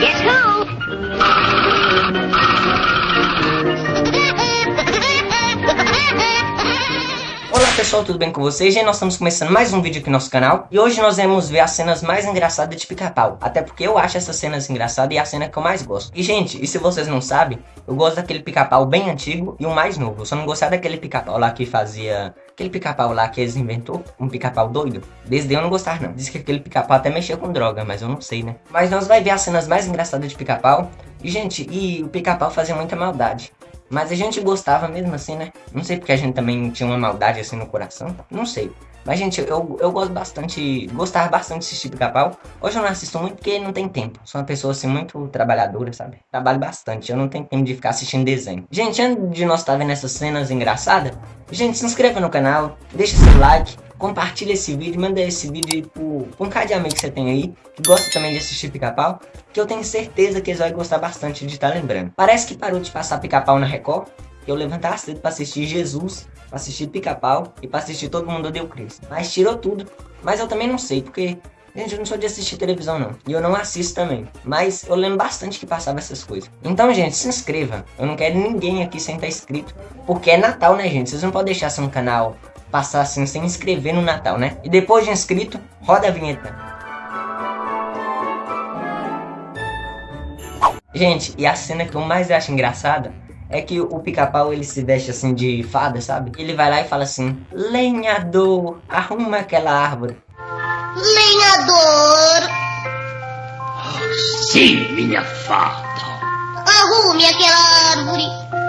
Guess who? Pessoal, tudo bem com vocês? Gente, nós estamos começando mais um vídeo aqui no nosso canal. E hoje nós vamos ver as cenas mais engraçadas de pica-pau. Até porque eu acho essas cenas engraçadas e é a cena que eu mais gosto. E gente, e se vocês não sabem, eu gosto daquele pica-pau bem antigo e o mais novo. Eu só não gostava daquele pica-pau lá que fazia... Aquele pica-pau lá que eles inventou, um pica-pau doido. Desde eu não gostava não, diz que aquele pica-pau até mexia com droga, mas eu não sei né? Mas nós vai ver as cenas mais engraçadas de pica-pau. E gente, e o pica-pau fazia muita maldade mas a gente gostava mesmo assim, né? Não sei porque a gente também tinha uma maldade assim no coração. Não sei. Mas, gente, eu, eu gosto bastante, gostava bastante de assistir Pica-Pau. Hoje eu não assisto muito porque não tem tempo. Sou uma pessoa, assim, muito trabalhadora, sabe? Trabalho bastante, eu não tenho tempo de ficar assistindo desenho. Gente, antes de nós estar vendo essas cenas engraçadas, gente, se inscreva no canal, deixa seu like, compartilha esse vídeo, manda esse vídeo pro, pro um cara de amigo que você tem aí, que gosta também de assistir Pica-Pau, que eu tenho certeza que eles vão gostar bastante de estar lembrando. Parece que parou de passar Pica-Pau na Record, eu levantava cedo pra assistir Jesus, pra assistir Pica-Pau e pra assistir Todo Mundo Deu Cris. Mas tirou tudo. Mas eu também não sei, porque, gente, eu não sou de assistir televisão não. E eu não assisto também. Mas eu lembro bastante que passava essas coisas. Então, gente, se inscreva. Eu não quero ninguém aqui sem estar inscrito. Porque é Natal, né, gente? Vocês não podem deixar seu canal passar assim sem inscrever no Natal, né? E depois de inscrito, roda a vinheta. Gente, e a cena que eu mais acho engraçada é que o pica-pau ele se veste assim de fada, sabe? Ele vai lá e fala assim: Lenhador, arruma aquela árvore. Lenhador, Sim, minha fada. arrume aquela árvore.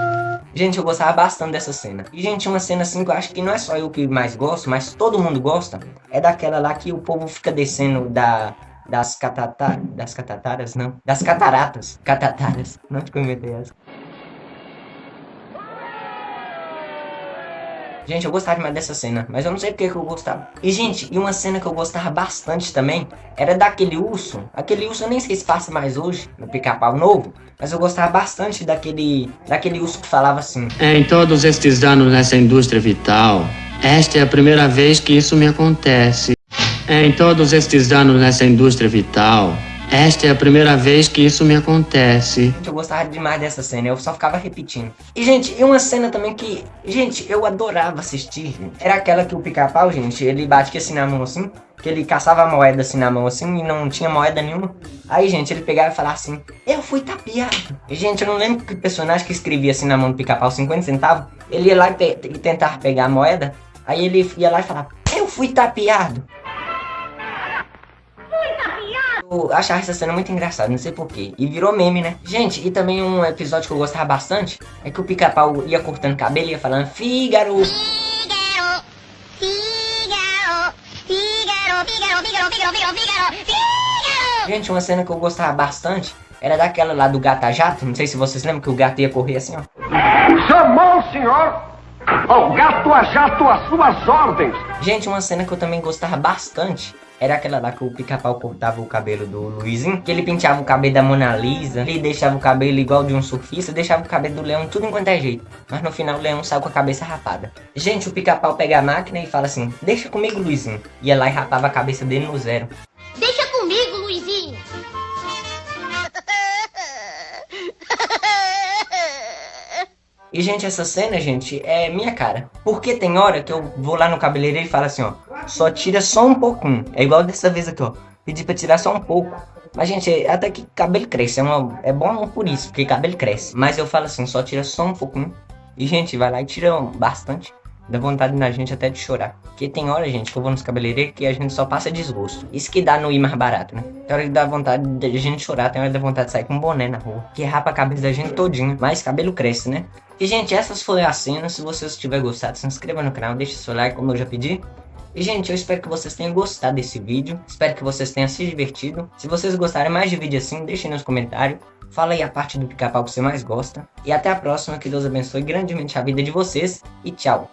Gente, eu gostava bastante dessa cena. E, gente, uma cena assim que eu acho que não é só eu que mais gosto, mas todo mundo gosta. É daquela lá que o povo fica descendo da, das catata... Das catataras, não. Das cataratas. Catataras. Não te inventei essa. Gente, eu gostava demais dessa cena, mas eu não sei porque que eu gostava. E, gente, e uma cena que eu gostava bastante também, era daquele urso. Aquele urso eu nem sei se passa mais hoje, no pica-pau novo. Mas eu gostava bastante daquele, daquele urso que falava assim. Em todos estes anos nessa indústria vital, esta é a primeira vez que isso me acontece. Em todos estes anos nessa indústria vital, esta é a primeira vez que isso me acontece. Eu gostava demais dessa cena, eu só ficava repetindo. E, gente, e uma cena também que, gente, eu adorava assistir, gente. Era aquela que o pica-pau, gente, ele batia assim na mão assim, que ele caçava a moeda assim na mão assim e não tinha moeda nenhuma. Aí, gente, ele pegava e falava assim, eu fui tapeado. Gente, eu não lembro que personagem que escrevia assim na mão do pica-pau 50 centavos, ele ia lá e, te tentava pegar a moeda, aí ele ia lá e falava, eu fui tapeado. Eu achava essa cena muito engraçada, não sei porquê. E virou meme, né? Gente, e também um episódio que eu gostava bastante é que o pica-pau ia cortando cabelo e ia falando Fígaro. Fígaro, Fígaro, Fígaro, Fígaro, Fígaro, Fígaro, Fígaro, Fígaro, Fígaro. Gente, uma cena que eu gostava bastante era daquela lá do gato a jato. Não sei se vocês lembram que o gato ia correr assim, ó. Chamou o senhor? Ao gato a jato às suas ordens. Gente, uma cena que eu também gostava bastante era aquela lá que o pica-pau cortava o cabelo do Luizinho, que ele penteava o cabelo da Mona Lisa, ele deixava o cabelo igual de um surfista, deixava o cabelo do leão tudo enquanto é jeito. Mas no final o leão saiu com a cabeça rapada. Gente, o pica-pau pega a máquina e fala assim, deixa comigo Luizinho. Ia lá e rapava a cabeça dele no zero. Deixa comigo, Luizinho. E, gente, essa cena, gente, é minha cara. Porque tem hora que eu vou lá no cabeleireiro e falo assim, ó. Só tira só um pouquinho. É igual dessa vez aqui, ó. Pedi pra tirar só um pouco. Mas, gente, até que cabelo cresce. É, uma, é bom por isso, porque cabelo cresce. Mas eu falo assim, só tira só um pouquinho. E, gente, vai lá e tira bastante. Dá vontade na gente até de chorar. Porque tem hora, gente, que eu vou nos cabeleireiros que a gente só passa desgosto. Isso que dá no ir mais barato, né? Tem hora que dá vontade de a gente chorar, tem hora que dá vontade de sair com um boné na rua. Que rapa a cabeça da gente todinha. Mas cabelo cresce, né? E, gente, essas foram as cenas. Se vocês tiverem gostado, se inscreva no canal, deixe seu like, como eu já pedi. E, gente, eu espero que vocês tenham gostado desse vídeo. Espero que vocês tenham se divertido. Se vocês gostarem mais de vídeo assim, deixem nos comentários. Fala aí a parte do pica-pau que você mais gosta. E até a próxima. Que Deus abençoe grandemente a vida de vocês. E tchau.